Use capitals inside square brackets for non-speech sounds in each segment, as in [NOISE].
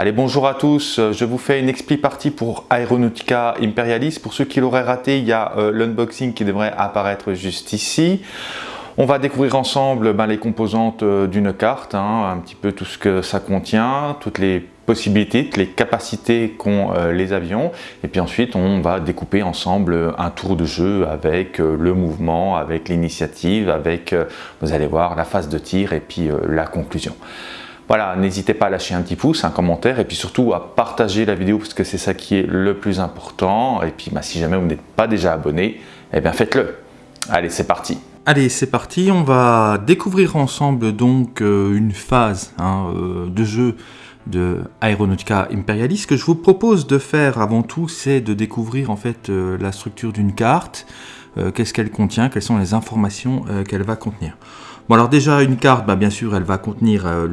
Allez, bonjour à tous. Je vous fais une expli partie pour Aeronautica Imperialis. Pour ceux qui l'auraient raté, il y a euh, l'unboxing qui devrait apparaître juste ici. On va découvrir ensemble ben, les composantes euh, d'une carte, hein, un petit peu tout ce que ça contient, toutes les possibilités, toutes les capacités qu'ont euh, les avions. Et puis ensuite, on va découper ensemble un tour de jeu avec le mouvement, avec l'initiative, avec, vous allez voir, la phase de tir et puis la conclusion. Voilà, n'hésitez pas à lâcher un petit pouce, un commentaire et puis surtout à partager la vidéo parce que c'est ça qui est le plus important. Et puis bah, si jamais vous n'êtes pas déjà abonné, eh bien faites-le. Allez, c'est parti. Allez, c'est parti. On va découvrir ensemble donc euh, une phase hein, euh, de jeu de Aeronautica Imperialis. Ce que je vous propose de faire avant tout, c'est de découvrir en fait euh, la structure d'une carte, qu'est-ce qu'elle contient, quelles sont les informations qu'elle va contenir. Bon alors déjà une carte, bah, bien sûr elle va contenir euh,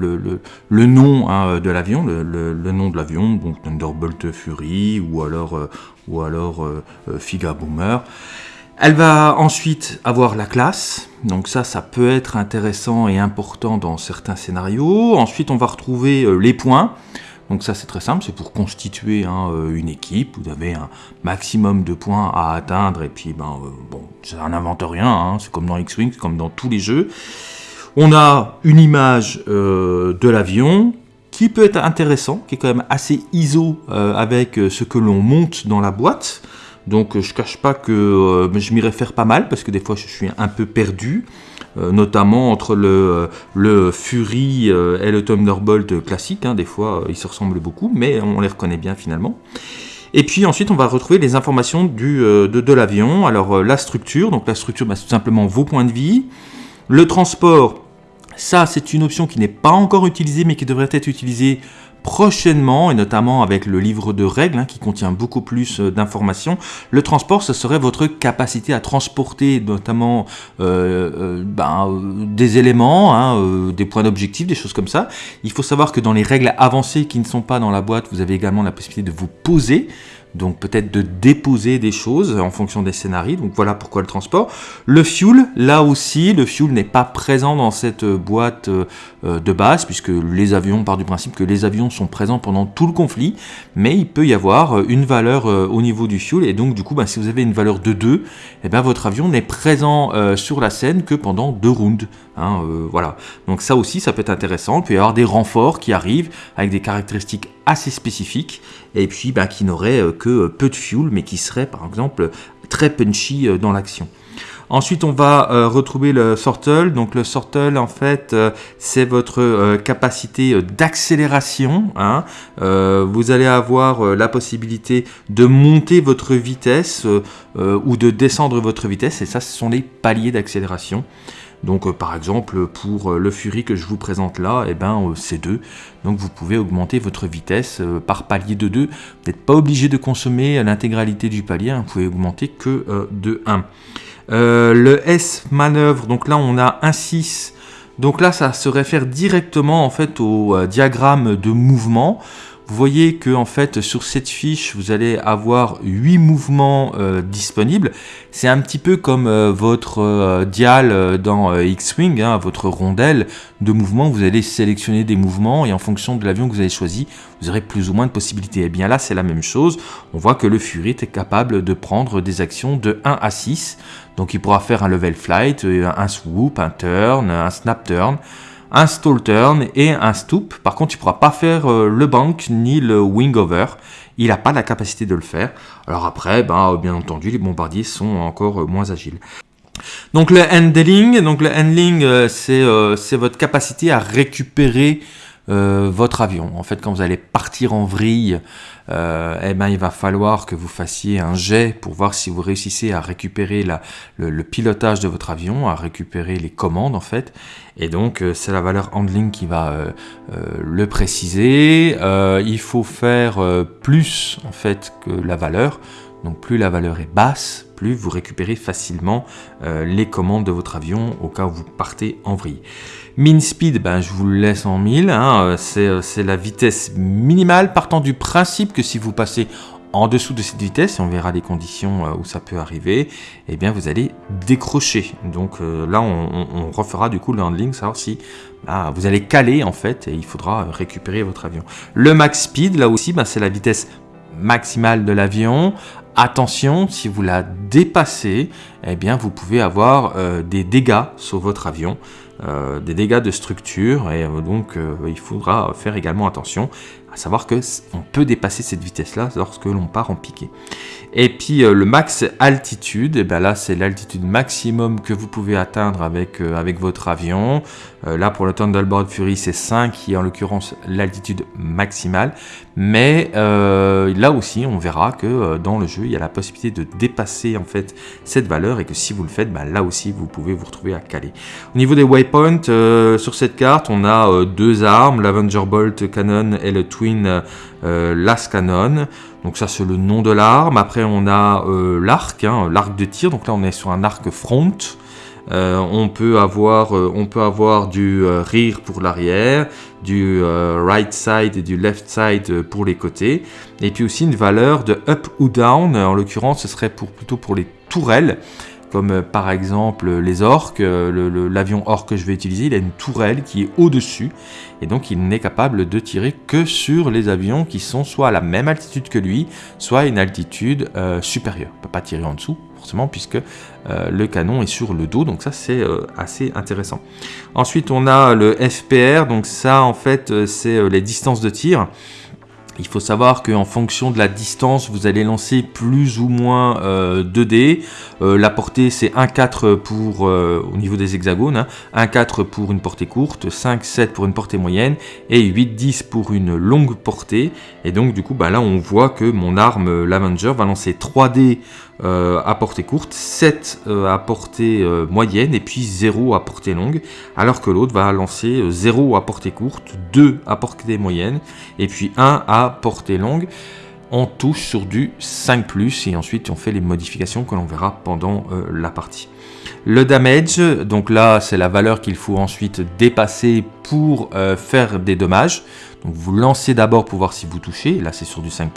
le, nom hein, euh, de l'avion, le, nom de l'avion, donc Thunderbolt Fury ou alors, euh, ou alors Figa Boomer. Elle va ensuite avoir la classe, donc ça, ça peut être intéressant et important dans certains scénarios. Ensuite, on va retrouver les points. Donc ça c'est très simple, c'est pour constituer hein, euh, une équipe, vous avez un maximum de points à atteindre et puis ben euh, bon, ça n'invente rien, hein. c'est comme dans X-Wing, comme dans tous les jeux. On a une image euh, de l'avion qui peut être intéressant, qui est quand même assez ISO avec ce que l'on monte dans la boîte. Donc je cache pas que je m'y réfère pas mal parce que des fois je suis un peu perdu. Euh, notamment entre le, le Fury euh, et le Thunderbolt classique. Hein, des fois, ils se ressemblent beaucoup, mais on les reconnaît bien finalement. Et puis ensuite, on va retrouver les informations euh, de, l'avion. Alors la structure, donc la structure, bah, tout simplement vos points de vie. Le transport, ça c'est une option qui n'est pas encore utilisée, mais qui devrait être utilisée prochainement, et notamment avec le livre de règles hein, qui contient beaucoup plus euh, d'informations. Le transport, ce serait votre capacité à transporter notamment euh, euh, ben, des éléments, hein, des points d'objectif, des choses comme ça. Il faut savoir que dans les règles avancées qui ne sont pas dans la boîte, vous avez également la possibilité de vous poser donc peut-être de déposer des choses en fonction des scénarios, donc voilà pourquoi le transport. Le fuel, là aussi, le fuel n'est pas présent dans cette boîte euh, de base, puisque les avions, part du principe que les avions sont présents pendant tout le conflit, mais il peut y avoir une valeur euh, au niveau du fuel, et donc du coup, bah, si vous avez une valeur de 2, eh bien, votre avion n'est présent euh, sur la scène que pendant deux rounds. Hein, voilà. Donc ça aussi, ça peut être intéressant. Il peut y avoir des renforts qui arrivent avec des caractéristiques assez spécifiques, et puis bah, qui n'auraient que peu de fuel, mais qui seraient par exemple très punchy dans l'action. Ensuite, on va euh, retrouver le sortle. Donc le sortle, en fait, euh, c'est votre euh, capacité d'accélération. Hein. vous allez avoir la possibilité de monter votre vitesse ou de descendre votre vitesse. Et ça, ce sont les paliers d'accélération. Donc par exemple pour le Fury que je vous présente là, eh ben, c'est 2. Donc vous pouvez augmenter votre vitesse par palier de 2. Vous n'êtes pas obligé de consommer l'intégralité du palier, hein. vous pouvez augmenter que de 1. Euh, le S manœuvre, donc là on a un 6. Donc là ça se réfère directement en fait au euh, diagramme de mouvement. Vous voyez que en fait sur cette fiche vous allez avoir 8 mouvements euh, disponibles. C'est un petit peu comme euh, votre euh, dial dans X-Wing, hein, votre rondelle de mouvement. Vous allez sélectionner des mouvements et en fonction de l'avion que vous avez choisi, vous aurez plus ou moins de possibilités. Et eh bien là c'est la même chose. On voit que le Fury est capable de prendre des actions de 1 à 6. Donc il pourra faire un level flight, un swoop, un turn, un snap turn un stall turn et un stoop. Par contre, il ne pourra pas faire euh, le bank ni le wing over. Il n'a pas la capacité de le faire. Alors après, ben, bien entendu, les bombardiers sont encore euh, moins agiles. Donc le handling, donc le handling, euh, c'est votre capacité à récupérer euh, votre avion. En fait, quand vous allez partir en vrille, euh, eh ben, il va falloir que vous fassiez un jet pour voir si vous réussissez à récupérer le, pilotage de votre avion, à récupérer les commandes en fait. Et donc, euh, c'est la valeur handling qui va le préciser. il faut faire plus en fait que la valeur. Donc plus la valeur est basse, plus vous récupérez facilement euh, les commandes de votre avion au cas où vous partez en vrille. Min speed, ben, je vous le laisse en 1000, hein, euh, euh, c'est la vitesse minimale partant du principe que si vous passez en dessous de cette vitesse, et on verra les conditions où ça peut arriver, eh bien vous allez décrocher. Donc là, on, refera du coup le handling, savoir si bah, vous allez caler en fait, et il faudra récupérer votre avion. Le max speed, là aussi, bah, c'est la vitesse maximale de l'avion. Attention, si vous la dépassez, eh bien vous pouvez avoir des dégâts sur votre avion. Euh, des dégâts de structure et euh, donc euh, il faudra faire également attention savoir que on peut dépasser cette vitesse là lorsque l'on part en piqué. Et puis le max altitude, et eh bien là c'est l'altitude maximum que vous pouvez atteindre avec, avec votre avion. là pour le Thunderbird Fury c'est 5 qui est en l'occurrence l'altitude maximale. Mais là aussi on verra que dans le jeu il y a la possibilité de dépasser en fait cette valeur et que si vous le faites, ben, là aussi vous pouvez vous retrouver à caler. Au niveau des waypoints, euh, sur cette carte on a euh, deux armes, l'Avenger Bolt Cannon et le Twin euh, Las Cannon. Donc ça c'est le nom de l'arme. Après on a l'arc, hein, l'arc de tir. Donc là on est sur un arc front. on, peut avoir, on peut avoir du rear pour l'arrière, du right side et du left side pour les côtés, et puis aussi une valeur de up ou down, en l'occurrence ce serait pour, plutôt pour les tourelles, comme euh, par exemple les orques, euh, l'avion orque que je vais utiliser, il a une tourelle qui est au-dessus, et donc il n'est capable de tirer que sur les avions qui sont soit à la même altitude que lui, soit à une altitude euh, supérieure. Il ne peut pas tirer en dessous, forcément, puisque le canon est sur le dos, donc ça c'est assez intéressant. Ensuite on a le FPR, donc ça en fait c'est les distances de tir. Il faut savoir qu'en fonction de la distance, vous allez lancer plus ou moins 2D. Euh, euh, la portée, c'est 1,4 pour euh, au niveau des hexagones, 1,4 hein. pour une portée courte, 5,7 pour une portée moyenne et 8,10 pour une longue portée. Et donc, du coup, bah, là, on voit que mon arme, l'Avenger, va lancer 3D euh, à portée courte, 7 euh, à portée euh, moyenne et puis 0 à portée longue, alors que l'autre va lancer 0 à portée courte, 2 à portée moyenne et puis 1 à portée longue. On touche sur du 5+, et ensuite on fait les modifications que l'on verra pendant la partie. Le damage, donc là c'est la valeur qu'il faut ensuite dépasser pour faire des dommages. Donc vous lancez d'abord pour voir si vous touchez, là c'est sur du 5+,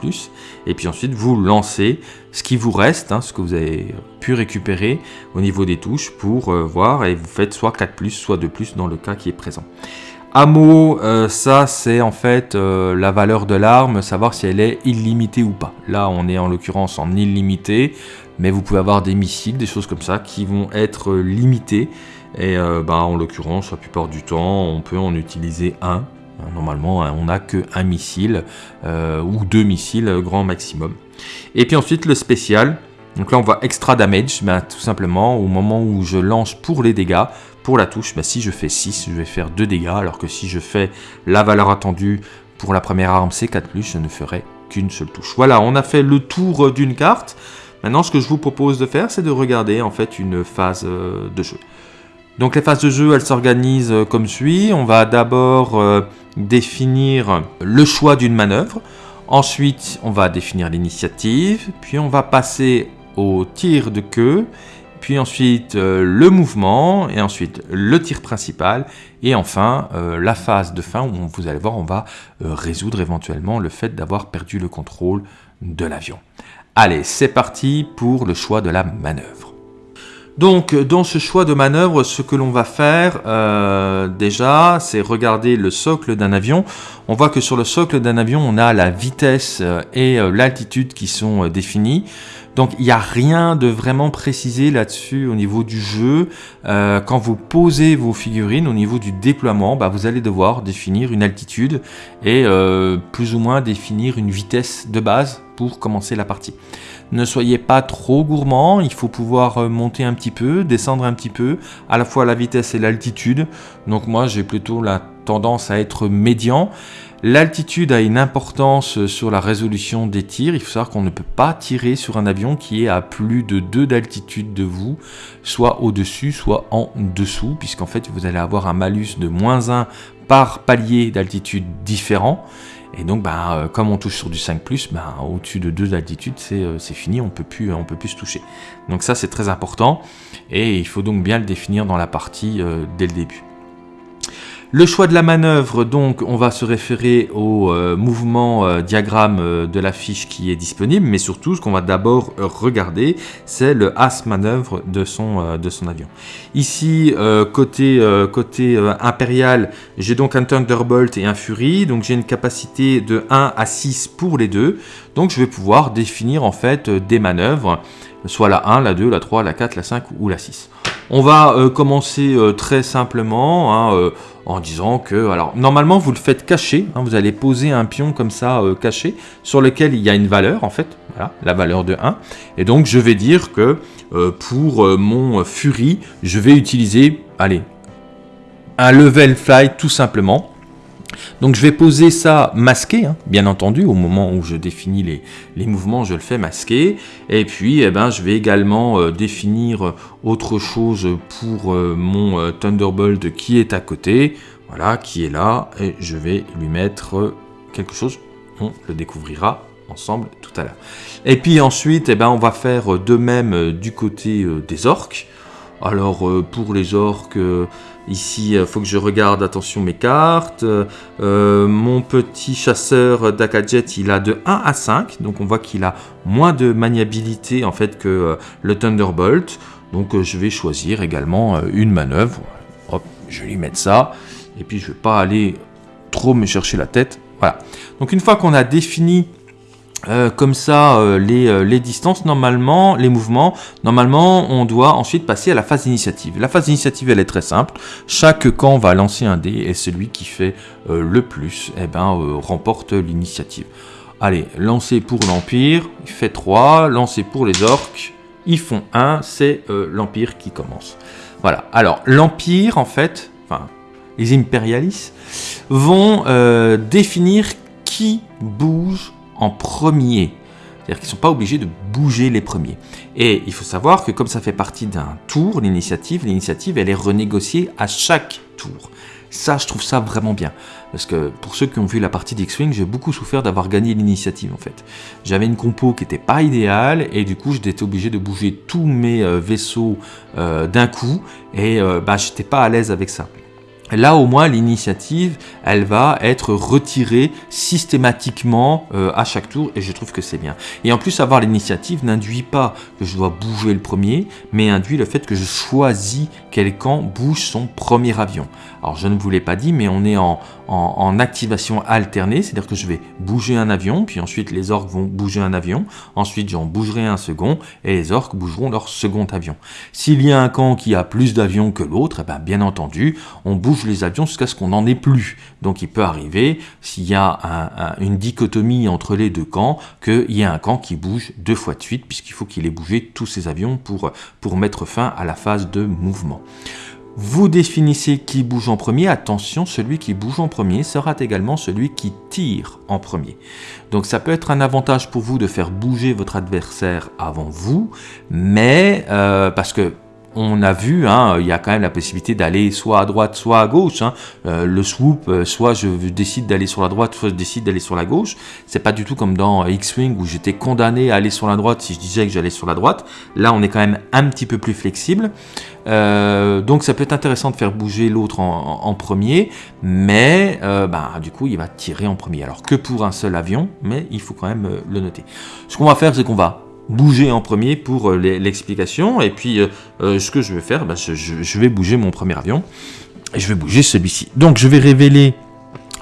et puis ensuite vous lancez ce qui vous reste, hein, ce que vous avez pu récupérer au niveau des touches pour euh, voir, et vous faites soit 4+, soit 2+, dans le cas qui est présent. Ammo, euh, ça c'est en fait euh, la valeur de l'arme, savoir si elle est illimitée ou pas. Là on est en l'occurrence en illimité, mais vous pouvez avoir des missiles, des choses comme ça qui vont être limités. Et bah, en l'occurrence, la plupart du temps, on peut en utiliser un Hein, normalement, hein, on n'a qu'un missile euh, ou deux missiles euh, grand maximum. Et puis ensuite, le spécial. Donc là, on voit extra damage. Tout simplement, au moment où je lance pour les dégâts, pour la touche, ben, si je fais 6, je vais faire 2 dégâts. Alors que si je fais la valeur attendue pour la première arme, c'est 4+, je ne ferai qu'une seule touche. Voilà, on a fait le tour d'une carte. Maintenant, ce que je vous propose de faire, c'est de regarder en fait une phase euh, de jeu. Donc les phases de jeu, elles s'organisent comme suit. On va d'abord définir le choix d'une manœuvre. Ensuite, on va définir l'initiative, puis on va passer au tir de queue, puis ensuite euh, le mouvement, et ensuite le tir principal, et enfin euh, la phase de fin où vous allez voir, on va euh, résoudre éventuellement le fait d'avoir perdu le contrôle de l'avion. Allez, c'est parti pour le choix de la manœuvre. Donc, dans ce choix de manœuvre, ce que l'on va faire, euh, déjà, c'est regarder le socle d'un avion. On voit que sur le socle d'un avion, on a la vitesse euh, et euh, l'altitude qui sont définies. Donc, il n'y a rien de vraiment précisé là-dessus au niveau du jeu. quand vous posez vos figurines, au niveau du déploiement, bah, vous allez devoir définir une altitude et plus ou moins définir une vitesse de base pour commencer la partie. Ne soyez pas trop gourmand, il faut pouvoir euh, monter un petit peu, descendre un petit peu, à la fois la vitesse et l'altitude. Donc moi j'ai plutôt la tendance à être médian. L'altitude a une importance euh, sur la résolution des tirs. Il faut savoir qu'on ne peut pas tirer sur un avion qui est à plus de 2 d'altitude de vous, soit au-dessus, soit en dessous, puisqu'en fait vous allez avoir un malus de moins 1 par palier d'altitude différent. Et donc, bah, euh, comme on touche sur du 5+, bah, au-dessus de 2 d'altitude, euh, c'est fini, on peut plus, on peut plus se toucher. Donc ça, c'est très important, et il faut donc bien le définir dans la partie euh, dès le début. Le choix de la manœuvre, donc, on va se référer au euh, mouvement euh, diagramme euh, de la fiche qui est disponible, mais surtout, ce qu'on va d'abord regarder, c'est le as manœuvre de son, de son avion. Ici, côté, côté impérial, j'ai donc un Thunderbolt et un Fury, donc j'ai une capacité de 1 à 6 pour les deux, donc je vais pouvoir définir en fait des manœuvres, soit la 1, la 2, la 3, la 4, la 5 ou la 6. On va commencer très simplement, hein, en disant que, alors normalement vous le faites caché, hein, vous allez poser un pion comme ça euh, caché sur lequel il y a une valeur en fait, voilà, la valeur de 1, et donc je vais dire que euh, pour euh, mon Fury, je vais utiliser, un level fly tout simplement, donc je vais poser ça masqué, hein, bien entendu, au moment où je définis les, mouvements, je le fais masqué. Et puis eh ben, je vais également euh, définir autre chose pour euh, mon euh, Thunderbolt qui est à côté, voilà, qui est là, et je vais lui mettre quelque chose, on le découvrira ensemble tout à l'heure. Et puis ensuite, eh ben, on va faire de même du côté des orques. Alors pour les orques, Ici, il euh, faut que je regarde, attention, mes cartes. Euh, mon petit chasseur d'Akajet, il a de 1 à 5. Donc, on voit qu'il a moins de maniabilité, en fait, que euh, le Thunderbolt. Donc, je vais choisir également une manœuvre. Hop, je vais lui mettre ça. Et puis, je ne vais pas aller trop me chercher la tête. Voilà. Donc, une fois qu'on a défini euh, comme ça euh, euh, les, distances, normalement, les mouvements, normalement on doit ensuite passer à la phase d'initiative. La phase d'initiative elle est très simple, chaque camp va lancer un dé et celui qui fait le plus eh ben, remporte l'initiative. Allez, lancer pour l'Empire, il fait 3, lancer pour les orques, ils font 1, c'est l'Empire qui commence. Voilà, alors l'Empire en fait, enfin les impérialistes, vont définir qui bouge en premier. C'est-à-dire qu'ils ne sont pas obligés de bouger les premiers. Et il faut savoir que comme ça fait partie d'un tour, l'initiative, l'initiative, elle est renégociée à chaque tour. Ça, je trouve ça vraiment bien. Parce que pour ceux qui ont vu la partie d'X-Wing, j'ai beaucoup souffert d'avoir gagné l'initiative en fait. J'avais une compo qui n'était pas idéale et du coup j'étais obligé de bouger tous mes euh, vaisseaux euh, d'un coup et euh, bah, j'étais pas à l'aise avec ça. Là au moins l'initiative elle va être retirée systématiquement euh, à chaque tour et je trouve que c'est bien. Et en plus avoir l'initiative n'induit pas que je dois bouger le premier mais induit le fait que je choisis quel camp bouge son premier avion. Alors je ne vous l'ai pas dit mais on est en, activation alternée, c'est-à-dire que je vais bouger un avion, puis ensuite les orques vont bouger un avion, ensuite j'en bougerai un second, et les orques bougeront leur second avion. S'il y a un camp qui a plus d'avions que l'autre, eh ben, bien entendu, on bouge les avions jusqu'à ce qu'on n'en ait plus. Donc il peut arriver, s'il y a une dichotomie entre les deux camps, qu'il y ait un camp qui bouge deux fois de suite, puisqu'il faut qu'il ait bougé tous ses avions pour, mettre fin à la phase de mouvement. Vous définissez qui bouge en premier. Attention, celui qui bouge en premier sera également celui qui tire en premier. Donc ça peut être un avantage pour vous de faire bouger votre adversaire avant vous, mais euh, parce que on a vu, hein, il y a quand même la possibilité d'aller soit à droite, soit à gauche. Hein. Euh, le swoop, euh, soit je décide d'aller sur la droite, soit je décide d'aller sur la gauche. C'est pas du tout comme dans X-Wing où j'étais condamné à aller sur la droite si je disais que j'allais sur la droite. Là, on est quand même un petit peu plus flexible. Euh, donc ça peut être intéressant de faire bouger l'autre en, premier, mais bah, du coup il va tirer en premier. Alors que pour un seul avion, mais il faut quand même le noter. Ce qu'on va faire, c'est qu'on va bouger en premier pour euh, l'explication. Et puis, euh, euh, ce que je vais faire, bah, je, vais bouger mon premier avion. Et je vais bouger celui-ci. Donc, je vais révéler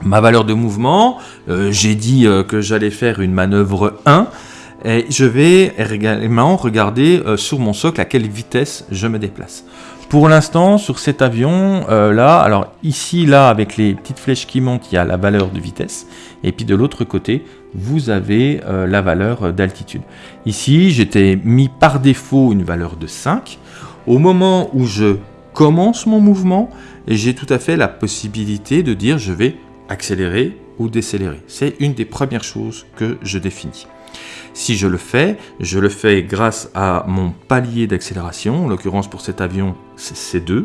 ma valeur de mouvement. J'ai dit que j'allais faire une manœuvre 1. Et je vais également regarder sur mon socle à quelle vitesse je me déplace. Pour l'instant, sur cet avion là, alors ici, là, avec les petites flèches qui montent, il y a la valeur de vitesse. Et puis de l'autre côté, vous avez euh, la valeur d'altitude. Ici, j'étais mis par défaut une valeur de 5. Au moment où je commence mon mouvement, j'ai tout à fait la possibilité de dire je vais accélérer ou décélérer. C'est une des premières choses que je définis. Si je le fais, je le fais grâce à mon palier d'accélération. En l'occurrence, pour cet avion, c'est C2.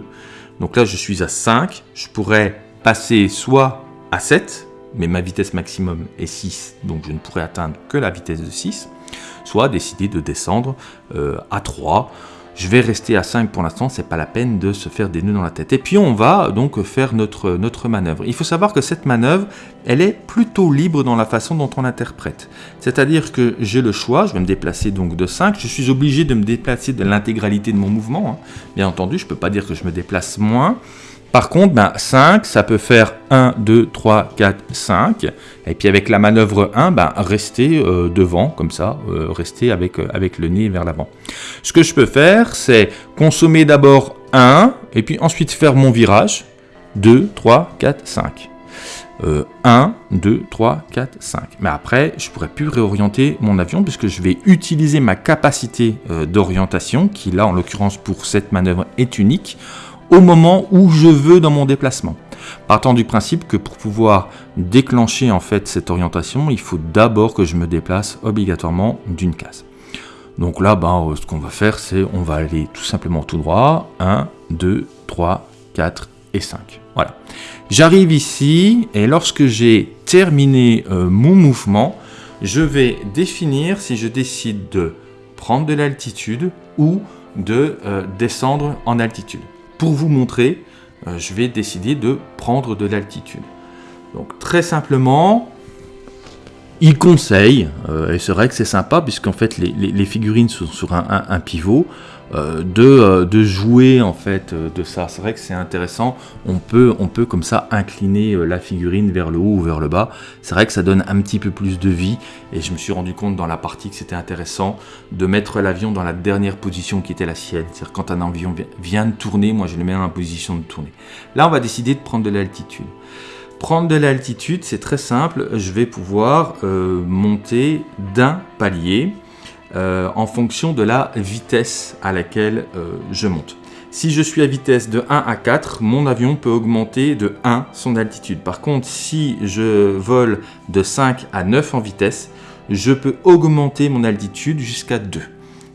Donc là, je suis à 5. Je pourrais passer soit à 7, mais ma vitesse maximum est 6, donc je ne pourrais atteindre que la vitesse de 6, soit décider de descendre euh, à 3. Je vais rester à 5 pour l'instant, c'est pas la peine de se faire des nœuds dans la tête. Et puis on va donc faire notre, notre manœuvre. Il faut savoir que cette manœuvre, elle est plutôt libre dans la façon dont on l'interprète. C'est-à-dire que j'ai le choix, je vais me déplacer donc de 5, je suis obligé de me déplacer de l'intégralité de mon mouvement. Hein. Bien entendu, je ne peux pas dire que je me déplace moins. Par contre, ben, 5, ça peut faire 1, 2, 3, 4, 5. Et puis avec la manœuvre 1, ben, rester euh, devant, comme ça, euh, rester avec, euh, avec le nez vers l'avant. Ce que je peux faire, c'est consommer d'abord 1, et puis ensuite faire mon virage. 2, 3, 4, 5. 1, 2, 3, 4, 5. Mais après, je pourrais plus réorienter mon avion puisque je vais utiliser ma capacité d'orientation, qui là, en l'occurrence pour cette manœuvre, est unique, au moment où je veux dans mon déplacement. Partant du principe que pour pouvoir déclencher en fait cette orientation, il faut d'abord que je me déplace obligatoirement d'une case. Donc là, ben, euh, ce qu'on va faire, c'est on va aller tout simplement tout droit. 1, 2, 3, 4 et 5. Voilà. J'arrive ici et lorsque j'ai terminé euh, mon mouvement, je vais définir si je décide de prendre de l'altitude ou de euh, descendre en altitude pour vous montrer, euh, je vais décider de prendre de l'altitude. Donc très simplement, il conseille, euh, et c'est vrai que c'est sympa puisqu'en fait les, figurines sont sur un pivot, de, euh, de, jouer en fait euh, de ça. C'est vrai que c'est intéressant. On peut, on peut comme ça incliner la figurine vers le haut ou vers le bas. C'est vrai que ça donne un petit peu plus de vie. Et je me suis rendu compte dans la partie que c'était intéressant de mettre l'avion dans la dernière position qui était la sienne. C'est-à-dire quand un avion vient de tourner, moi je le mets dans la position de tourner. Là, on va décider de prendre de l'altitude. Prendre de l'altitude, c'est très simple. Je vais pouvoir monter d'un palier euh, en fonction de la vitesse à laquelle euh, je monte. Si je suis à vitesse de 1 à 4, mon avion peut augmenter de 1 son altitude. Par contre, si je vole de 5 à 9 en vitesse, je peux augmenter mon altitude jusqu'à 2.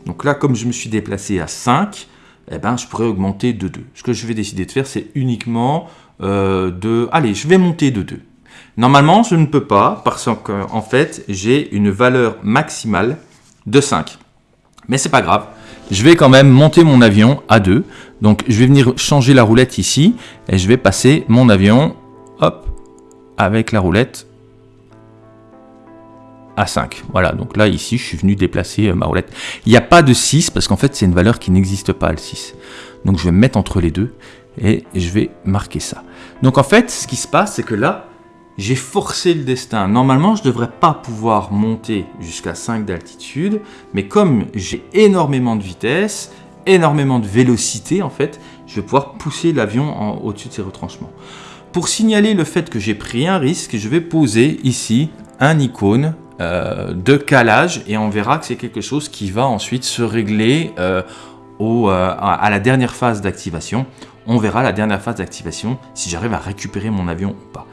Donc là, comme je me suis déplacé à 5, eh ben, je pourrais augmenter de 2. Ce que je vais décider de faire, c'est uniquement euh, de... Allez, je vais monter de 2. Normalement, je ne peux pas parce qu'en fait, j'ai une valeur maximale de 5. Mais c'est pas grave, je vais quand même monter mon avion à 2. Donc je vais venir changer la roulette ici et je vais passer mon avion, hop, avec la roulette à 5. Voilà, donc là ici je suis venu déplacer euh, ma roulette. Il n'y a pas de 6 parce qu'en fait c'est une valeur qui n'existe pas le 6. Donc je vais me mettre entre les deux et je vais marquer ça. Donc en fait ce qui se passe c'est que là j'ai forcé le destin. Normalement, je ne devrais pas pouvoir monter jusqu'à 5 d'altitude, mais comme j'ai énormément de vitesse, énormément de vélocité en fait, je vais pouvoir pousser l'avion au-dessus de ses retranchements. Pour signaler le fait que j'ai pris un risque, je vais poser ici un icône euh, de calage et on verra que c'est quelque chose qui va ensuite se régler euh, au, euh, à la dernière phase d'activation. On verra la dernière phase d'activation si j'arrive à récupérer mon avion ou pas.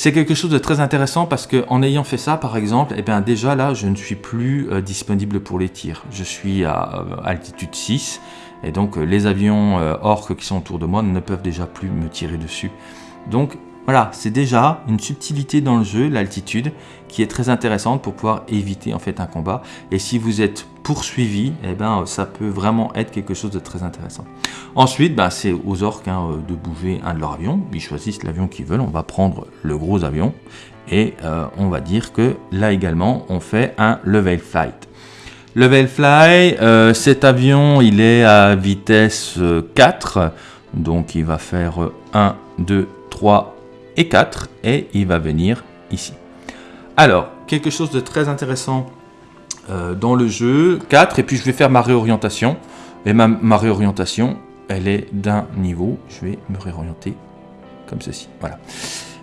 C'est quelque chose de très intéressant parce que en ayant fait ça, par exemple, eh bien déjà là, je ne suis plus euh, disponible pour les tirs. Je suis à euh, altitude 6 et donc euh, les avions orques qui sont autour de moi ne peuvent déjà plus me tirer dessus. Donc voilà, c'est déjà une subtilité dans le jeu, l'altitude, qui est très intéressante pour pouvoir éviter en fait un combat. Et si vous êtes poursuivi, eh ben, ça peut vraiment être quelque chose de très intéressant. Ensuite, ben, c'est aux orques hein, de bouger un de leurs avions. Ils choisissent l'avion qu'ils veulent. On va prendre le gros avion. Et euh, on va dire que là également, on fait un level flight. Level fly, euh, cet avion, il est à vitesse 4. Euh, donc il va faire 1, 2, 3, et 4 et il va venir ici. Alors, quelque chose de très intéressant euh, dans le jeu, 4 et puis je vais faire ma réorientation. Et ma, réorientation, elle est d'un niveau, je vais me réorienter comme ceci, voilà.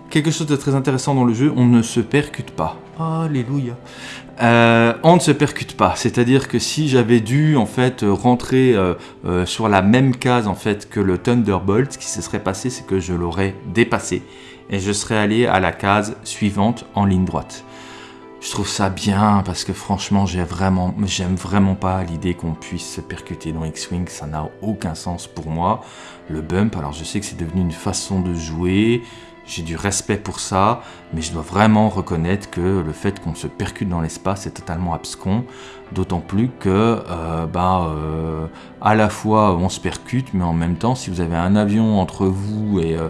Quelque chose de très intéressant dans le jeu, on ne se percute pas. Alléluia. Euh, on ne se percute pas, c'est-à-dire que si j'avais dû en fait rentrer euh, sur la même case en fait que le Thunderbolt, ce qui se serait passé, c'est que je l'aurais dépassé et je serais allé à la case suivante en ligne droite. Je trouve ça bien parce que franchement, j'aime vraiment, pas l'idée qu'on puisse se percuter dans X-Wing, ça n'a aucun sens pour moi. Le bump, alors je sais que c'est devenu une façon de jouer, j'ai du respect pour ça, mais je dois vraiment reconnaître que le fait qu'on se percute dans l'espace est totalement abscon, d'autant plus que euh, bah, euh, à la fois on se percute, mais en même temps, si vous avez un avion entre vous et, euh,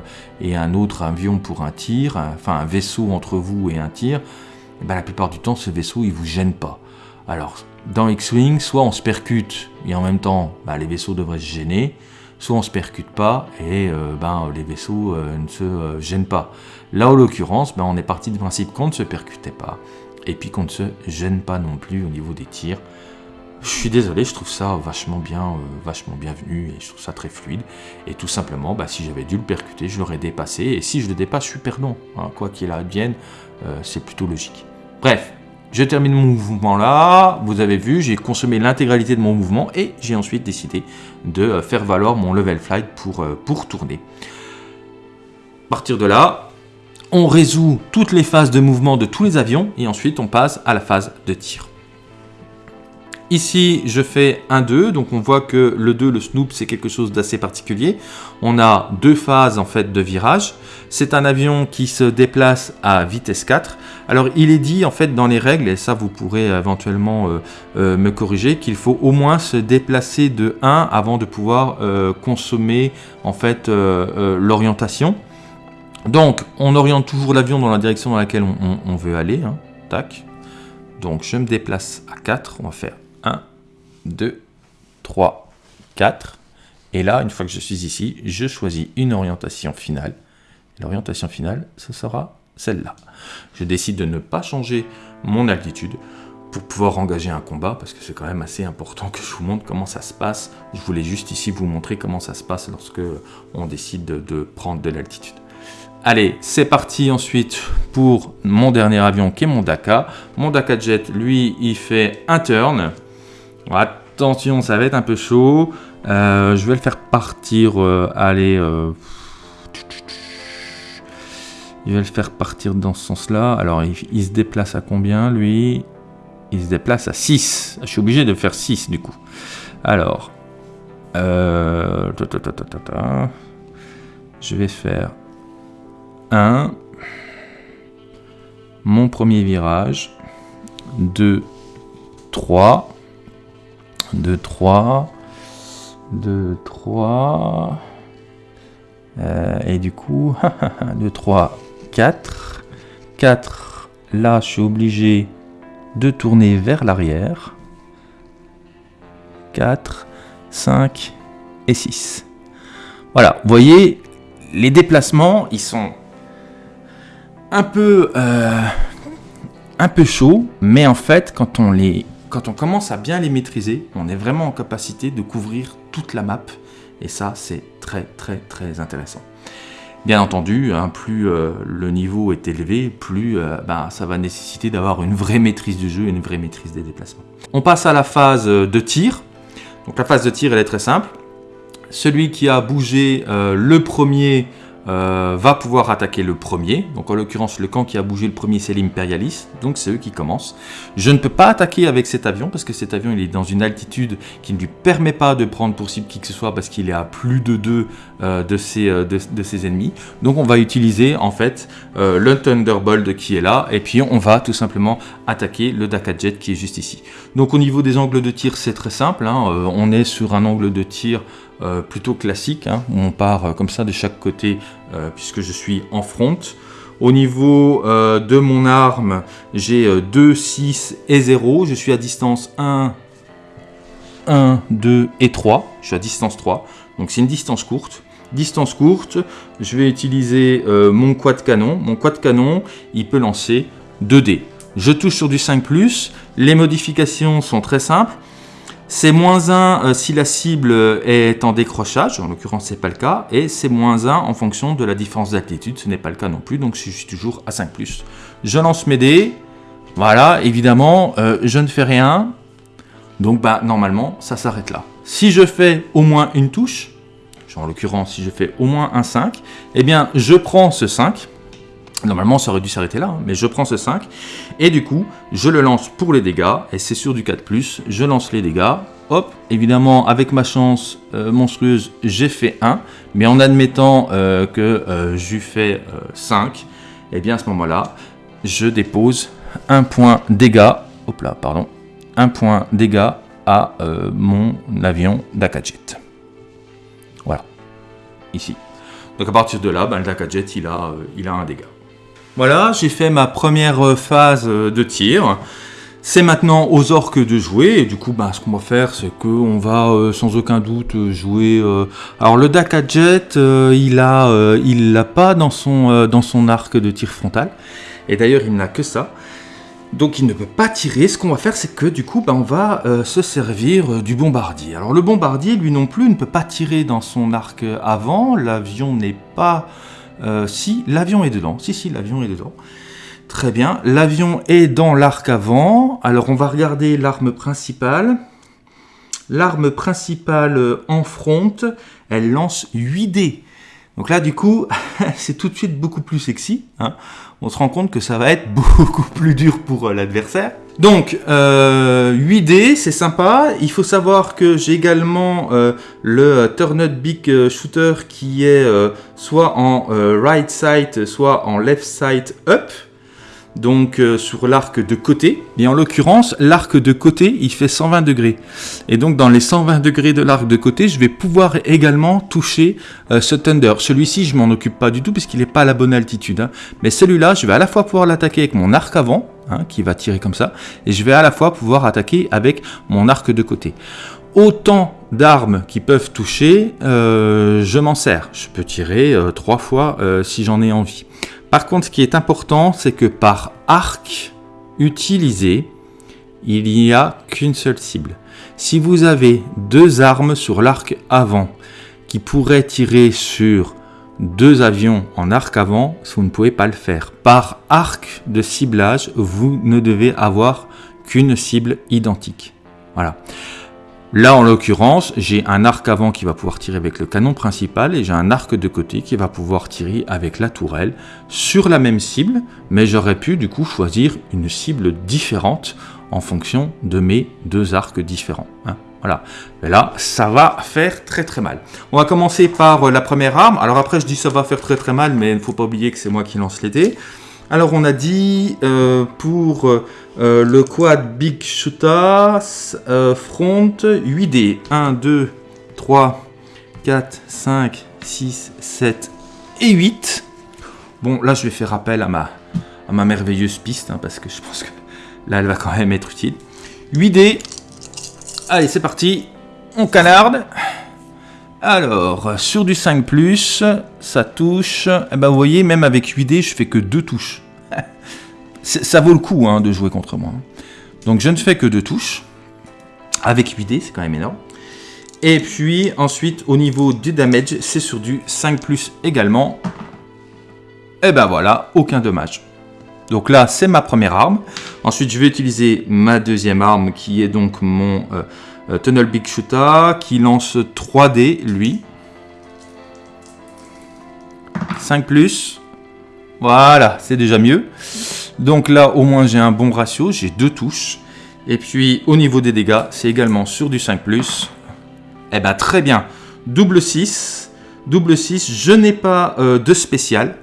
un autre avion pour un tir, enfin un vaisseau entre vous et un tir, bah, la plupart du temps, ce vaisseau, il vous gêne pas. Alors, dans X-Wing, soit on se percute et en même temps, bah, les vaisseaux devraient se gêner, soit on se percute pas et euh, ben, les vaisseaux euh, ne se euh, gênent pas. Là, en l'occurrence, ben, on est parti du principe qu'on ne se percutait pas et puis qu'on ne se gêne pas non plus au niveau des tirs. Je suis désolé, je trouve ça vachement bien, vachement bienvenu et je trouve ça très fluide. Et tout simplement, bah, si j'avais dû le percuter, je l'aurais dépassé. Et si je le dépasse, je suis perdant. Hein. Quoi qu'il advienne, c'est plutôt logique. Bref, je termine mon mouvement là, vous avez vu, j'ai consommé l'intégralité de mon mouvement et j'ai ensuite décidé de euh, faire valoir mon level flight pour, euh, pour tourner. À partir de là, on résout toutes les phases de mouvement de tous les avions et ensuite on passe à la phase de tir. Ici, je fais un 2, donc on voit que le 2, le snoop, c'est quelque chose d'assez particulier. On a deux phases en fait de virage. C'est un avion qui se déplace à vitesse 4. Alors, il est dit en fait dans les règles, et ça vous pourrez éventuellement euh, euh, me corriger, qu'il faut au moins se déplacer de 1 avant de pouvoir euh, consommer en fait l'orientation. Donc, on oriente toujours l'avion dans la direction dans laquelle on, veut aller. Hein. Tac. Donc, je me déplace à 4. On va faire 1, 2, 3, 4. Et là, une fois que je suis ici, je choisis une orientation finale. L'orientation finale, ce sera celle-là. Je décide de ne pas changer mon altitude pour pouvoir engager un combat, parce que c'est quand même assez important que je vous montre comment ça se passe. Je voulais juste ici vous montrer comment ça se passe lorsque on décide de, prendre de l'altitude. Allez, c'est parti ensuite pour mon dernier avion qui est mon Daka. Mon Daka Jet, lui, il fait un turn. Attention, ça va être un peu chaud. Euh, je vais le faire partir. Euh, allez. Euh, il va le faire partir dans ce sens-là. Alors, il, se déplace à combien, lui? Il se déplace à 6. Je suis obligé de faire 6, du coup. Alors. je vais faire 1. Mon premier virage. 2. 3. 2, 3, 2, 3, et du coup, 2, 3, 4, 4, là je suis obligé de tourner vers l'arrière, 4, 5 et 6. Voilà, vous voyez, les déplacements, ils sont un peu, euh, un peu chauds, mais en fait, quand on les quand on commence à bien les maîtriser, on est vraiment en capacité de couvrir toute la map. Et ça, c'est très très très intéressant. Bien entendu, hein, plus euh, le niveau est élevé, plus euh, ben, ça va nécessiter d'avoir une vraie maîtrise du jeu et une vraie maîtrise des déplacements. On passe à la phase de tir. Donc la phase de tir, elle est très simple. Celui qui a bougé euh, le premier euh, va pouvoir attaquer le premier. Donc en l'occurrence, le camp qui a bougé le premier, c'est l'Imperialis. Donc c'est eux qui commencent. Je ne peux pas attaquer avec cet avion parce que cet avion il est dans une altitude qui ne lui permet pas de prendre pour cible qui que ce soit parce qu'il est à plus de deux euh, de, ses, euh, de, ses ennemis. Donc on va utiliser en fait le Thunderbolt qui est là et puis on va tout simplement attaquer le Daka Jet qui est juste ici. Donc au niveau des angles de tir, c'est très simple. Hein. on est sur un angle de tir euh, plutôt classique, hein, on part euh, comme ça de chaque côté euh, puisque je suis en front. Au niveau de mon arme, j'ai 2, 6 et 0. Je suis à distance 1, 1, 2 et 3. Je suis à distance 3. Donc c'est une distance courte. Distance courte, je vais utiliser mon quad canon. Mon quad canon, il peut lancer 2 dés. Je touche sur du 5+. Les modifications sont très simples. C'est moins 1 euh, si la cible est en décrochage, en l'occurrence c'est pas le cas, et c'est moins 1 en fonction de la différence d'altitude, ce n'est pas le cas non plus, donc je suis toujours à 5+. Je lance mes dés, voilà, évidemment, euh, je ne fais rien, donc bah, normalement ça s'arrête là. Si je fais au moins une touche, en l'occurrence si je fais au moins un 5, eh bien je prends ce 5, Normalement, ça aurait dû s'arrêter là, hein, mais je prends ce 5, et du coup, je le lance pour les dégâts, et c'est sur du 4+, je lance les dégâts, hop, évidemment, avec ma chance euh, monstrueuse, j'ai fait 1, mais en admettant euh, que euh, j'ai fait 5, et bien à ce moment-là, je dépose un point dégâts, hop là, pardon, un point dégâts à mon avion d'Akajet. Voilà, ici. Donc à partir de là, ben, le Dakajet, il a, il a un dégât. Voilà, j'ai fait ma première phase de tir. C'est maintenant aux orques de jouer, et du coup, bah, ce qu'on va faire, c'est qu'on va euh, sans aucun doute jouer... Euh, alors le Daka Jet, euh, il a, il l'a pas dans son, dans son arc de tir frontal, et d'ailleurs il n'a que ça. Donc il ne peut pas tirer, ce qu'on va faire c'est que du coup bah, on va se servir du bombardier. Alors le bombardier lui non plus ne peut pas tirer dans son arc avant, l'avion n'est pas... si, l'avion est dedans, si si l'avion est dedans. Très bien, l'avion est dans l'arc avant. Alors on va regarder l'arme principale. L'arme principale euh, en front, elle lance 8 dés. Donc là, du coup, [LAUGHS] c'est tout de suite beaucoup plus sexy. Hein. On se rend compte que ça va être [LAUGHS] beaucoup plus dur pour euh, l'adversaire. Donc, euh, 8 dés, c'est sympa. Il faut savoir que j'ai également euh, le Turned Big Shooter qui est soit en right side, soit en left side up donc euh, sur l'arc de côté. Et en l'occurrence, l'arc de côté, il fait 120 degrés. Et donc dans les 120 degrés de l'arc de côté, je vais pouvoir également toucher euh, ce Thunder. Celui-ci, je m'en occupe pas du tout puisqu'il n'est pas à la bonne altitude. Hein. Mais celui-là, je vais à la fois pouvoir l'attaquer avec mon arc avant, hein, qui va tirer comme ça, et je vais à la fois pouvoir attaquer avec mon arc de côté autant d'armes qui peuvent toucher, euh, je m'en sers. Je peux tirer trois fois si j'en ai envie. Par contre, ce qui est important, c'est que par arc utilisé, il n'y a qu'une seule cible. Si vous avez deux armes sur l'arc avant qui pourraient tirer sur deux avions en arc avant, vous ne pouvez pas le faire. Par arc de ciblage, vous ne devez avoir qu'une cible identique. Voilà. Là, en l'occurrence, j'ai un arc avant qui va pouvoir tirer avec le canon principal et j'ai un arc de côté qui va pouvoir tirer avec la tourelle sur la même cible, mais j'aurais pu du coup choisir une cible différente en fonction de mes deux arcs différents. Hein. Voilà. Et là, ça va faire très très mal. On va commencer par la première arme. Alors après, je dis ça va faire très très mal, mais il ne faut pas oublier que c'est moi qui lance les Alors on a dit euh, pour euh, le quad Big Shooter euh, front 8D. 1, 2, 3, 4, 5, 6, 7 et 8. Bon, là, je vais faire appel à ma, à ma merveilleuse piste, hein, parce que je pense que là, elle va quand même être utile. 8D. Allez, c'est parti. On canarde. Alors, sur du 5+, ça touche. Eh ben, vous voyez, même avec 8D, je fais que deux touches [LAUGHS] ça vaut le coup hein, de jouer contre moi. Donc je ne fais que deux touches. Avec 8 dés, c'est quand même énorme. Et puis ensuite, au niveau du damage, c'est sur du 5 plus également. Et ben voilà, aucun dommage. Donc là, c'est ma première arme. Ensuite, je vais utiliser ma deuxième arme qui est donc mon euh, Tunnel Big Shooter qui lance 3 dés, lui. 5 plus. Voilà, c'est déjà mieux. Donc là, au moins, j'ai un bon ratio, j'ai deux touches. Et puis, au niveau des dégâts, c'est également sur du 5+. Eh ben, très bien. Double 6. Double 6, je n'ai pas euh, de spécial.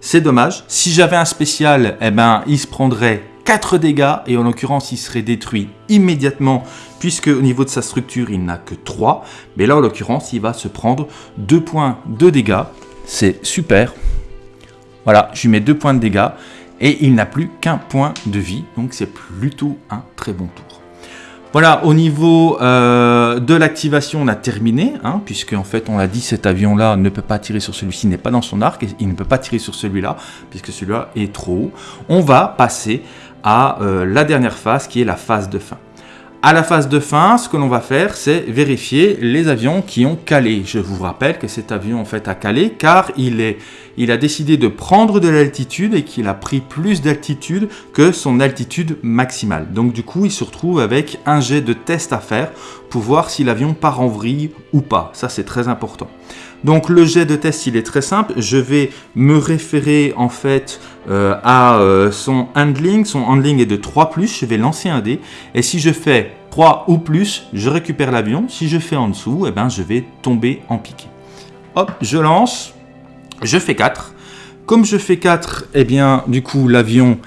C'est dommage. Si j'avais un spécial, eh ben, il se prendrait 4 dégâts. Et en l'occurrence, il serait détruit immédiatement. Puisque au niveau de sa structure, il n'a que 3. Mais là, en l'occurrence, il va se prendre 2 points de dégâts. C'est super. Voilà, je lui mets 2 points de dégâts et il n'a plus qu'un point de vie, donc c'est plutôt un très bon tour. Voilà, au niveau euh, de l'activation, on a terminé, hein, puisque en fait, on l'a dit, cet avion-là ne peut pas tirer sur celui-ci, n'est pas dans son arc, et il ne peut pas tirer sur celui-là, puisque celui-là est trop haut. On va passer à euh, la dernière phase, qui est la phase de fin. À la phase de fin, ce que l'on va faire, c'est vérifier les avions qui ont calé. Je vous rappelle que cet avion en fait a calé car il, est, il a décidé de prendre de l'altitude et qu'il a pris plus d'altitude que son altitude maximale. Donc du coup, il se retrouve avec un jet de test à faire pour voir si l'avion part en vrille ou pas. Ça, c'est très important. Donc le jet de test, il est très simple. Je vais me référer en fait euh, à euh, son handling. Son handling est de 3+, je vais lancer un dé. Et si je fais 3 ou plus, je récupère l'avion. Si je fais en dessous, eh ben, je vais tomber en piqué. Hop, je lance, je fais 4. Comme je fais 4, eh bien, du coup, l'avion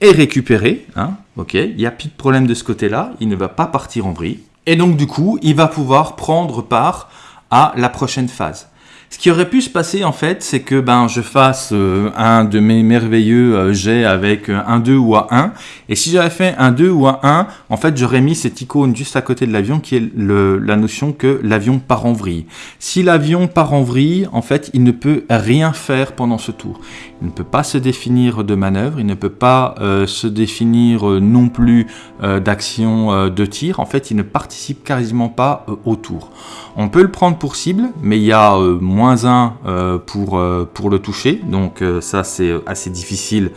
est récupéré. Hein, ok, il n'y a plus de problème de ce côté-là. Il ne va pas partir en vrille. Et donc, du coup, il va pouvoir prendre part à la prochaine phase. Ce qui aurait pu se passer en fait, c'est que ben je fasse euh, un de mes merveilleux euh, jets avec euh, un 2 ou un 1. Et si j'avais fait un 2 ou un 1, en fait j'aurais mis cette icône juste à côté de l'avion qui est la notion que l'avion part en vrille. Si l'avion part en vrille, en fait il ne peut rien faire pendant ce tour. Il ne peut pas se définir de manœuvre, il ne peut pas se définir non plus d'action de tir. En fait il ne participe quasiment pas au tour. On peut le prendre pour cible, mais il y a moins moins 1 euh, pour, euh, pour le toucher. Donc euh, ça c'est assez difficile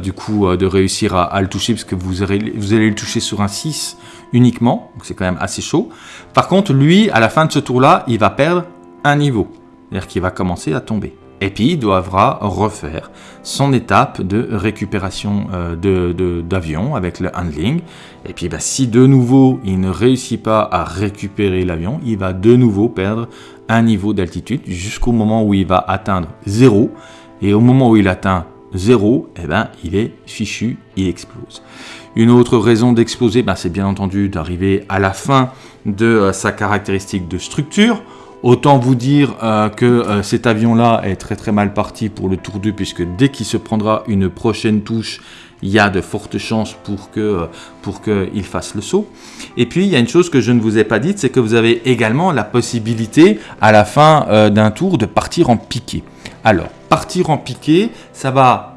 du coup de réussir à, le toucher parce que vous, aurez, vous allez le toucher sur un 6 uniquement. Donc c'est quand même assez chaud. Par contre lui à la fin de ce tour là il va perdre un niveau. C'est-à-dire qu'il va commencer à tomber. Et puis il devra refaire son étape de récupération d'avion de, avec le handling. Et puis bah, si de nouveau il ne réussit pas à récupérer l'avion, il va de nouveau perdre un niveau d'altitude jusqu'au moment où il va atteindre 0. Et au moment où il atteint 0, eh ben, il est fichu, il explose. Une autre raison d'exploser, ben, c'est bien entendu d'arriver à la fin de euh, sa caractéristique de structure. Autant vous dire euh, que euh, cet avion-là est très très mal parti pour le tour 2, puisque dès qu'il se prendra une prochaine touche, il y a de fortes chances pour qu'il fasse le saut. Et puis il y a une chose que je ne vous ai pas dite, c'est que vous avez également la possibilité à la fin euh, d'un tour de partir en piqué. Alors partir en piqué, ça va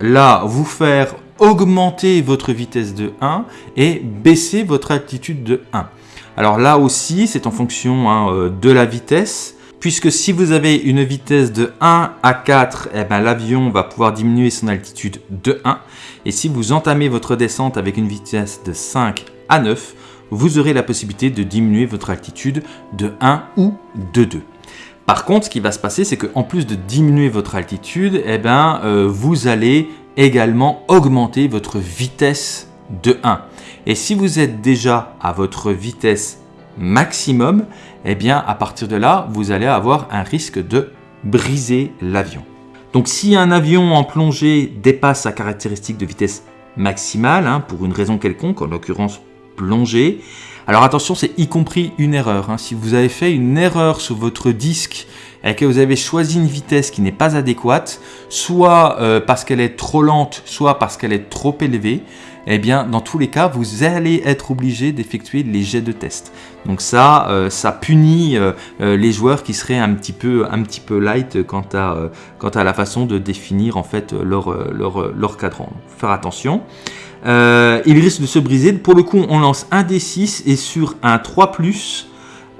là vous faire augmenter votre vitesse de 1 et baisser votre altitude de 1. Alors là aussi, c'est en fonction hein, euh, de la vitesse puisque si vous avez une vitesse de 1 à 4, eh ben, l'avion va pouvoir diminuer son altitude de 1. Et si vous entamez votre descente avec une vitesse de 5 à 9, vous aurez la possibilité de diminuer votre altitude de 1 ou de 2. Par contre, ce qui va se passer, c'est qu'en plus de diminuer votre altitude, eh ben, euh, vous allez également augmenter votre vitesse de 1. Et si vous êtes déjà à votre vitesse maximum, eh bien à partir de là, vous allez avoir un risque de briser l'avion. Donc si un avion en plongée dépasse sa caractéristique de vitesse maximale, hein, pour une raison quelconque, en l'occurrence plongée, alors attention, c'est y compris une erreur. Hein. Si vous avez fait une erreur sur votre disque et que vous avez choisi une vitesse qui n'est pas adéquate, soit euh, parce qu'elle est trop lente, soit parce qu'elle est trop élevée, eh bien, dans tous les cas, vous allez être obligé d'effectuer les jets de test. Donc ça, euh, ça punit euh, euh, les joueurs qui seraient un petit peu, un petit peu light quant à, la façon de définir en fait leur, cadran. Faire attention. il risque de se briser. Pour le coup, on lance un D6 et sur un 3+,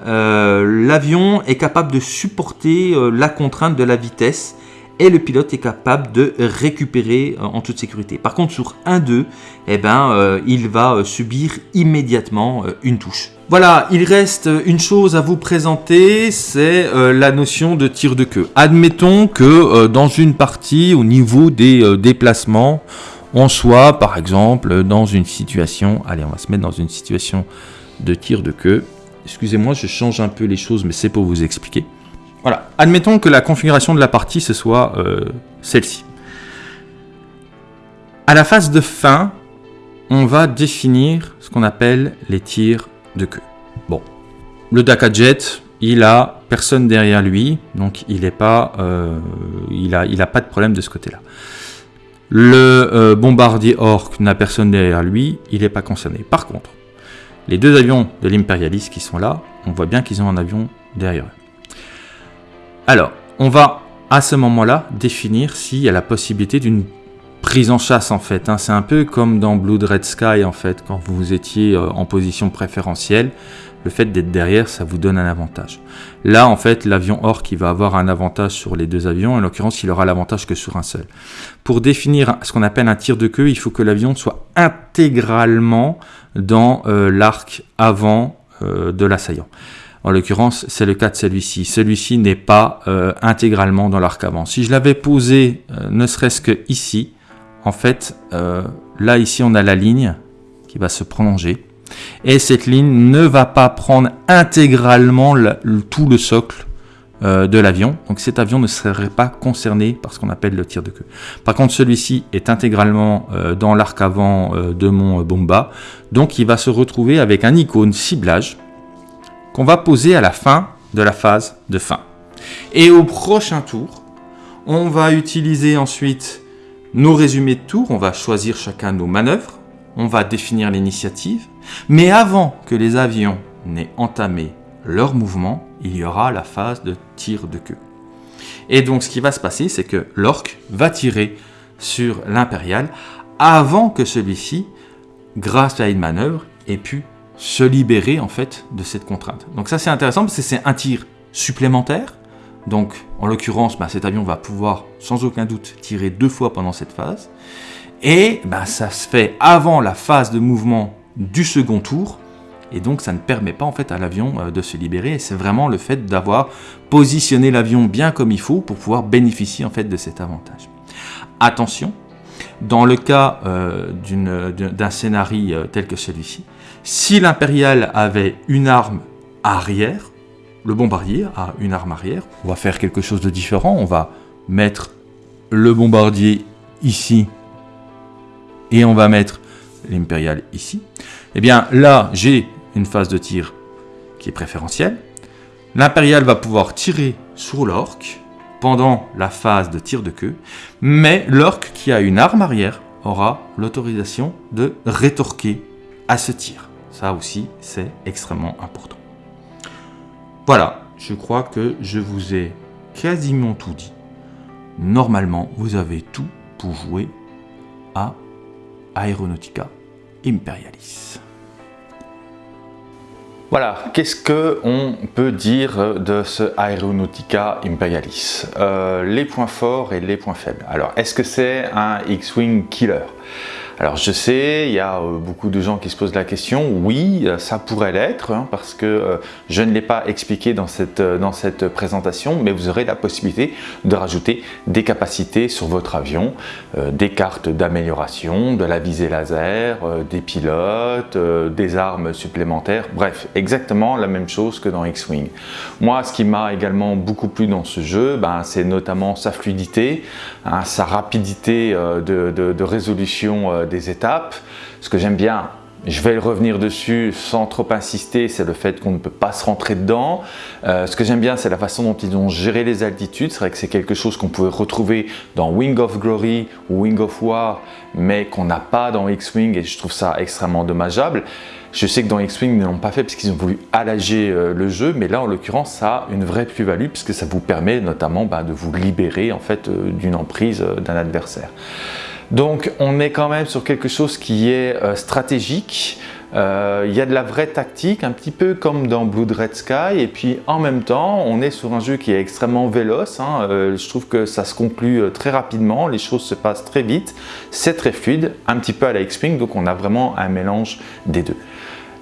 l'avion est capable de supporter la contrainte de la vitesse et le pilote est capable de récupérer euh, en toute sécurité. Par contre, sur 1-2, eh ben, euh, il va euh, subir immédiatement une touche. Voilà, il reste une chose à vous présenter, c'est la notion de tir de queue. Admettons que dans une partie, au niveau des déplacements, on soit par exemple dans une situation, allez on va se mettre dans une situation de tir de queue. Excusez-moi, je change un peu les choses, mais c'est pour vous expliquer. Voilà, admettons que la configuration de la partie, ce soit euh, celle-ci. À la phase de fin, on va définir ce qu'on appelle les tirs de queue. Bon, le Daka Jet, il a personne derrière lui, donc il n'est pas, euh, il a, pas de problème de ce côté-là. Le euh, bombardier Orc n'a personne derrière lui, il n'est pas concerné. Par contre, les deux avions de l'impérialiste qui sont là, on voit bien qu'ils ont un avion derrière eux. Alors, on va à ce moment-là définir s'il y a la possibilité d'une prise en chasse en fait. Hein. C'est un peu comme dans Blood Red Sky en fait, quand vous étiez euh, en position préférentielle, le fait d'être derrière, ça vous donne un avantage. Là, en fait, l'avion Orc, il va avoir un avantage sur les deux avions. En l'occurrence, il aura l'avantage que sur un seul. Pour définir ce qu'on appelle un tir de queue, il faut que l'avion soit intégralement dans euh, l'arc avant euh, de l'assaillant. En l'occurrence, c'est le cas de celui-ci. Celui-ci n'est pas euh, intégralement dans l'arc avant. Si je l'avais posé euh, ne serait-ce que ici, en fait, euh, là, ici, on a la ligne qui va se prolonger. Et cette ligne ne va pas prendre intégralement tout le socle de l'avion. Donc cet avion ne serait pas concerné par ce qu'on appelle le tir de queue. Par contre, celui-ci est intégralement dans l'arc avant de mon bomba. Donc il va se retrouver avec un icône ciblage qu'on va poser à la fin de la phase de fin. Et au prochain tour, on va utiliser ensuite nos résumés de tour. On va choisir chacun nos manœuvres. On va définir l'initiative. Mais avant que les avions n'aient entamé leur mouvement, il y aura la phase de tir de queue. Et donc ce qui va se passer, c'est que l'orque va tirer sur l'impérial avant que celui-ci, grâce à une manœuvre, ait pu se libérer en fait de cette contrainte. Donc ça c'est intéressant parce que c'est un tir supplémentaire. Donc en l'occurrence, bah, cet avion va pouvoir sans aucun doute tirer deux fois pendant cette phase. Et bah, ça se fait avant la phase de mouvement du second tour et donc ça ne permet pas en fait à l'avion euh, de se libérer et c'est vraiment le fait d'avoir positionné l'avion bien comme il faut pour pouvoir bénéficier en fait de cet avantage. Attention, dans le cas euh, d'un scénario euh, tel que celui-ci, si l'impérial avait une arme arrière, le bombardier a une arme arrière, on va faire quelque chose de différent, on va mettre le bombardier ici et on va mettre l'impérial ici. Eh bien là, j'ai une phase de tir qui est préférentielle. L'impérial va pouvoir tirer sur l'orque pendant la phase de tir de queue, mais l'orque qui a une arme arrière aura l'autorisation de rétorquer à ce tir. Ça aussi, c'est extrêmement important. Voilà, je crois que je vous ai quasiment tout dit. Normalement, vous avez tout pour jouer à Aeronautica Imperialis. Voilà, qu'est-ce qu'on peut dire de ce Aeronautica Imperialis? Euh, Les points forts et les points faibles. Alors, est-ce que c'est un X-Wing killer? Alors je sais, il y a euh, beaucoup de gens qui se posent la question, oui, euh, ça pourrait l'être, hein, parce que euh, je ne l'ai pas expliqué dans cette, présentation, mais vous aurez la possibilité de rajouter des capacités sur votre avion, des cartes d'amélioration, de la visée laser, des pilotes, des armes supplémentaires, bref, exactement la même chose que dans X-Wing. Moi, ce qui m'a également beaucoup plu dans ce jeu, ben, c'est notamment sa fluidité, hein, sa rapidité de résolution étapes. Ce que j'aime bien, je vais revenir dessus sans trop insister, c'est le fait qu'on ne peut pas se rentrer dedans. Euh, ce que j'aime bien, c'est la façon dont ils ont géré les altitudes. C'est vrai que c'est quelque chose qu'on pouvait retrouver dans Wing of Glory ou Wing of War, mais qu'on n'a pas dans X-Wing et je trouve ça extrêmement dommageable. Je sais que dans X-Wing, ils ne l'ont pas fait parce qu'ils ont voulu allager euh, le jeu, mais là, en l'occurrence, ça a une vraie plus-value puisque ça vous permet notamment bah, de vous libérer en fait euh, d'une emprise d'un adversaire. Donc on est quand même sur quelque chose qui est euh, stratégique, euh, il y a de la vraie tactique, un petit peu comme dans Blood Red Sky, et puis en même temps, on est sur un jeu qui est extrêmement véloce. Hein. Euh, je trouve que ça se conclut très rapidement, les choses se passent très vite, c'est très fluide, un petit peu à la X-Wing, donc on a vraiment un mélange des deux.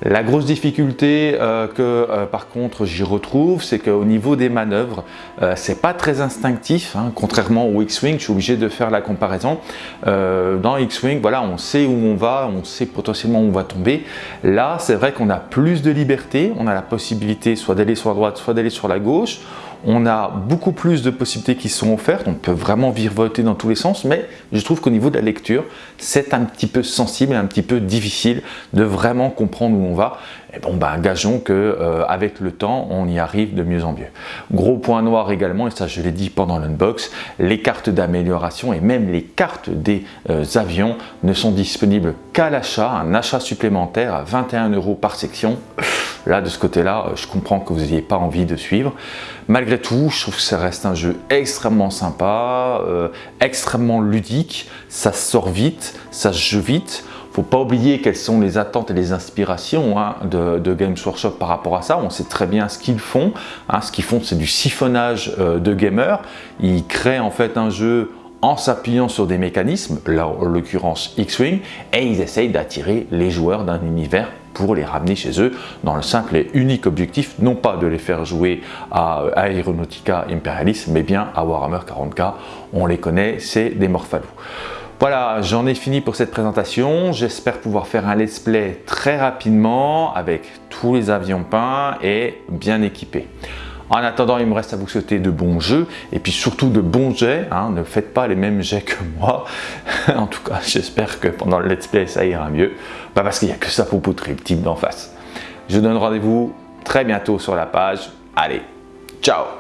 La grosse difficulté euh, que euh, par contre j'y retrouve, c'est qu'au niveau des manœuvres, euh, c'est pas très instinctif, hein. contrairement au X-Wing, je suis obligé de faire la comparaison. dans X-Wing, voilà, on sait où on va, on sait potentiellement où on va tomber. Là, c'est vrai qu'on a plus de liberté, on a la possibilité soit d'aller sur la droite, soit d'aller sur la gauche on a beaucoup plus de possibilités qui sont offertes, on peut vraiment virevolter dans tous les sens, mais je trouve qu'au niveau de la lecture, c'est un petit peu sensible un petit peu difficile de vraiment comprendre où on va. Et bon, ben, gageons que euh, avec le temps, on y arrive de mieux en mieux. Gros point noir également, et ça je l'ai dit pendant l'unbox, les cartes d'amélioration et même les cartes des euh, avions ne sont disponibles qu'à l'achat, un achat supplémentaire à 21 euros par section. Là, de ce côté-là, euh, je comprends que vous n'ayez pas envie de suivre. Malgré tout, je trouve que ça reste un jeu extrêmement sympa, extrêmement ludique, ça sort vite, ça se joue vite faut pas oublier quelles sont les attentes et les inspirations hein, de, Games Workshop par rapport à ça. On sait très bien ce qu'ils font. Hein. Ce qu'ils font, c'est du siphonnage euh, de gamers. Ils créent en fait un jeu en s'appuyant sur des mécanismes, là en l'occurrence X-Wing, et ils essayent d'attirer les joueurs d'un univers pour les ramener chez eux dans le simple et unique objectif, non pas de les faire jouer à Aeronautica Imperialis, mais bien à Warhammer 40k. On les connaît, c'est des Morphalous. Voilà, j'en ai fini pour cette présentation. J'espère pouvoir faire un let's play très rapidement avec tous les avions peints et bien équipés. En attendant, il me reste à vous souhaiter de bons jeux et puis surtout de bons jets. Hein. Ne faites pas les mêmes jets que moi. [LAUGHS] en tout cas, j'espère que pendant le let's play, ça ira mieux. Bah, parce qu'il n'y a que ça pour poutrer le type d'en face. Je donne rendez-vous très bientôt sur la page. Allez, ciao